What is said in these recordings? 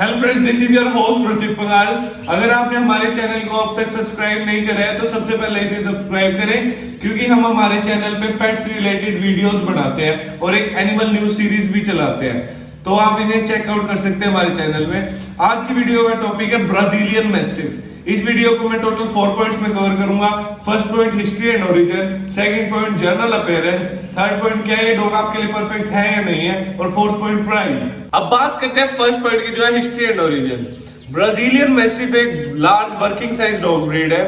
Hello friends this is your host Ruchit Pangal अगर आपने हमारे चैनल को अब तक सब्सक्राइब नहीं करा है तो सबसे पहले इसे सब्सक्राइब करें, क्योंकि हम हमारे चैनल पे पेट्स रिलेटेड वीडियोस बनाते हैं और एक एनिमल न्यूज़ सीरीज़ भी चलाते हैं। तो आप इन्हें चेकआउट कर सकते हैं हमारे चैनल में। आज की वीडियो का टॉपिक है ब्राजीलियन मेस्टिफ इस वीडियो को मैं टोटल फोर पॉइंट्स में कवर करूँगा। First point history and origin second point general appearance third point क्या ये डॉग आपके लिए परफेक्ट है या नहीं है? और फोर्थ पॉइंट प्राइस अब बात करते हैं फ़र्स्ट पॉइंट की, जो है history and origin Brazilian mastiff एक large working size dog breed है।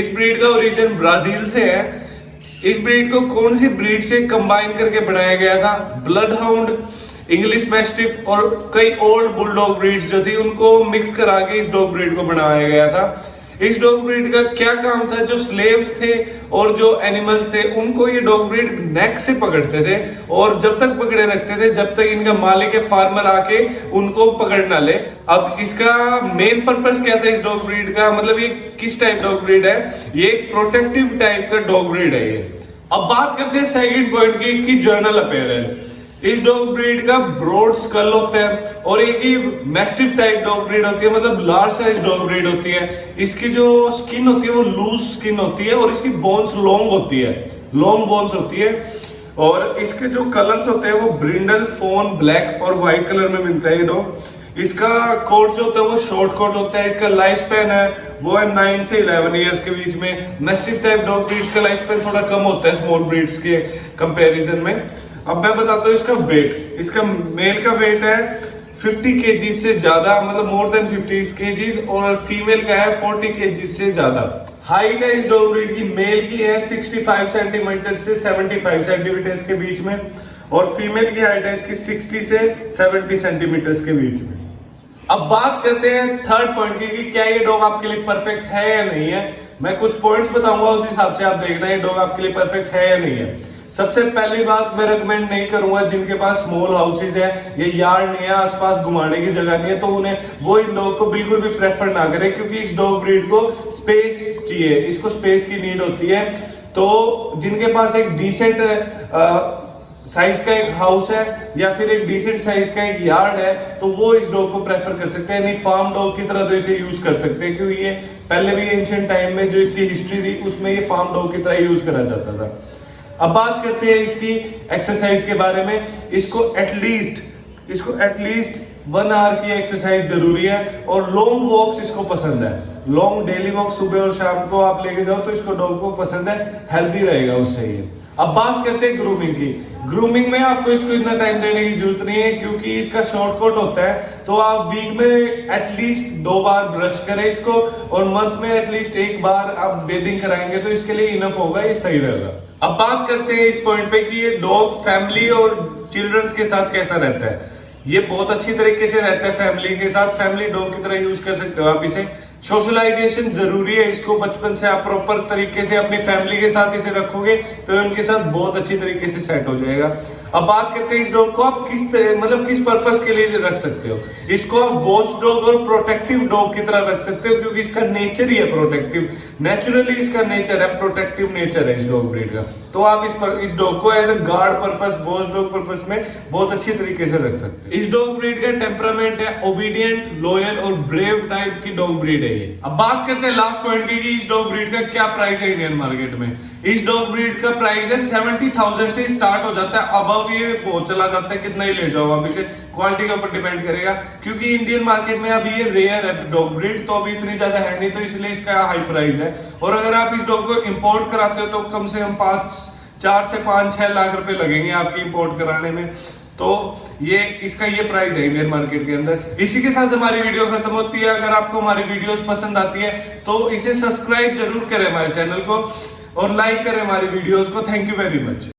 इस ब्रीड का ओरिजिन ब्राज़ील से है। इस ब्रीड को कौन सी ब्रीड से कंबाइन करके बनाया गया था? ब्लड हाउंड इंग्लिश मैस्टिफ और कई ओल्ड बुलडॉग ब्रीड्स जो थी, उनको मिक्स करा के इस डॉग ब्रीड को बनाया गया था। इस डॉग ब्रीड का क्या काम था? जो स्लेव्स थे और जो एनिमल्स थे, उनको ये डॉग ब्रीड नेक से पकड़ते थे और जब तक पकड़े रखते थे, जब तक इनका मालिक या फार्मर आके उनको पकड़ ना ले। अब इसका मेन पर्पस क्या था इस डॉग ब्रीड का? मतलब ये किस टाइप डॉग ब्रीड है? ये एक प्रोटेक्टिव टाइप का डॉग ब्रीड है ये। अब बात करते हैं सेकंड पॉइंट की, इसकी जर्नल अपेयरेंस इस डॉग ब्रीड का ब्रॉड स्कल होता है और एक ही मैस्टिफ टाइप डॉग ब्रीड होती है मतलब लार्ज साइज़ डॉग ब्रीड होती है। इसकी जो स्किन होती है, वो लूज स्किन होती है और इसकी बोन्स लॉन्ग होती है। लॉन्ग बोन्स होती है और इसके जो कलर्स होते हैं, वो ब्रिंडल फ़ोन ब्लैक और व्हाइट कलर में मिलता है ये डॉग इसका कोट जो होता है, वो शॉर्ट कोट होता है। इसका लाइफ स्पैन है, वो है नाइन से इलेवन ईयर्स के बीच में। मैस्टिफ टाइप डॉग ब्रीड्स का लाइफ स्पैन थोड़ा कम होता है स्मॉल ब्रीड्स के कंपैरिजन में। अब मैं बताता हूँ इसका वेट इसका मेल का वेट है 50 के से ज़्यादा मतलब मोर देन 50 के और फीमेल का है 40 के से ज़्यादा। हाइट है इस डॉग ब्रीड की मेल की है 65 सेंटीमीटर से 75 सेंटीमीटर के बीच में, और फीमेल की हाइट है इसकी 60 से 70 सेंटीमीटर के बीच में। अब बात करते हैं थर्ड पॉइंट की, कि क्या ये डॉग आपके लिए परफेक्ट है या नहीं है। मैं कुछ पॉइंट्स बताऊँगा, उस हिसाब से आप देखना, ये डॉग आपके लिए परफेक्ट है या नहीं है। सबसे पहली बात मैं रिकमेंड नहीं करूँगा जिनके पास स्मॉल हाउसेज है, या यार्ड नहीं है, आसपास घुमाने की जगह नहीं है तो उन्हें वो इन डॉग को बिल्कुल भी प्रेफर ना करें, क्योंकि इस डॉग ब्रीड को स्पेस चाहिए, इसको स्पेस की नीड होती है। तो जिनके पास एक डिसेंट साइज़ का एक हाउस है, या फिर एक डिसेंट साइज़ का एक यार्ड है तो वो इस डॉग को प्रेफर कर सकते हैं। यानी फार्म डॉग की तरह तो इसे यूज़ कर सकते हैं, क्योंकि ये पहले भी एंशियंट टाइम में जो इसकी हिस्ट्री थी, उसमें ये फार्म डॉग की तरह यूज़ करा जाता था। अब बात करते हैं इसकी एक्सरसाइज के बारे में। इसको एटलीस्ट इसको एटलीस्ट वन आवर की एक्सरसाइज ज़रूरी है और लॉन्ग वॉक्स इसको पसंद है। लॉन्ग डेली वॉक सुबह और शाम को आप लेके जाओ तो इसको डॉग को पसंद है। हेल्दी रहेगा उससे ये। अब बात करते हैं ग्रूमिंग की। ग्रूमिंग में आपको इसको इतना टाइम देने की ज़रूरत नहीं है, क्योंकि इसका शॉर्ट कोट होता है तो आप वीक में एटलीस्ट दो बार ब्रश करें इसको, और मंथ में एटलीस्ट एक बार आप बेदिंग कराएँगे तो इसके लिए इनफ होगा, ये सही रहेगा। अब बात करते हैं इस पॉइंट पे कि ये डॉग फैमिली और चिल्ड्रंस के साथ कैसा रहता है। ये बहुत अच्छी तरीके से रहता है फैमिली के साथ। फैमिली डॉग की तरह यूज़ कर सकते हो आप इसे। सोशलाइजेशन ज़रूरी है इसको बचपन से आप प्रॉपर तरीके से अपनी फैमिली के साथ इसे रखोगे तो उनके साथ बहुत अच्छी तरीके से सेट हो जाएगा। अब बात करते हैं इस डॉग को आप किस मतलब किस पर्पस के लिए रख सकते हो? इसको आप वॉच डॉग और प्रोटेक्टिव डॉग की तरह रख सकते हो क्योंकि इसका नेचर ही है प्रोटेक्टिव नेचुरली इसका नेचर है प्रोटेक्टिव नेचर है इस डॉग ब्रीड का। तो आप इस पर, इस डॉग को as a guard purpose watch dog purpose में बहुत अच्छी तरीके से रख सकते हो। इस डॉग ब्रीड का टेम्परामेंट है ओबीडियंट लॉयल और ब्रेव टाइप की डॉग ब्रीड है। ये अब बात करते हैं लास्ट पॉइंट की इस डॉग ब्रीड का क्या प्राइस है इंडियन मार्केट में? इस डॉग ब्रीड का प्राइस है सेवेंटी थाउज़ेंड से स्टार्ट हो जाता है। अबव ये बहुत चला जाता है, कितना ही ले जाओ आप इसे। क्वालिटी के ऊपर डिपेंड करेगा। क्योंकि इंडियन मार्केट में अभी ये रेयर है डॉग ब्रीड तो अभी इतनी ज़्यादा है नहीं तो इसलिए इसका हाई प्राइस है। और अगर आप इस डॉग को इम्पोर्ट कराते हो तो कम से कम पाँच, चार से पाँच, छह लाख रुपए लगेंगे आपकी इंपोर्ट कराने में। तो ये, इसका ये प्राइस है इंडियन मार्केट के अंदर। इसी के साथ हमारी वीडियो खत्म होती है। अगर आपको हमारी वीडियोस पसंद आती है तो इसे सब्सक्राइब ज़रूर करें हमारे चैनल को और लाइक करें हमारी वीडियोस को। Thank you very much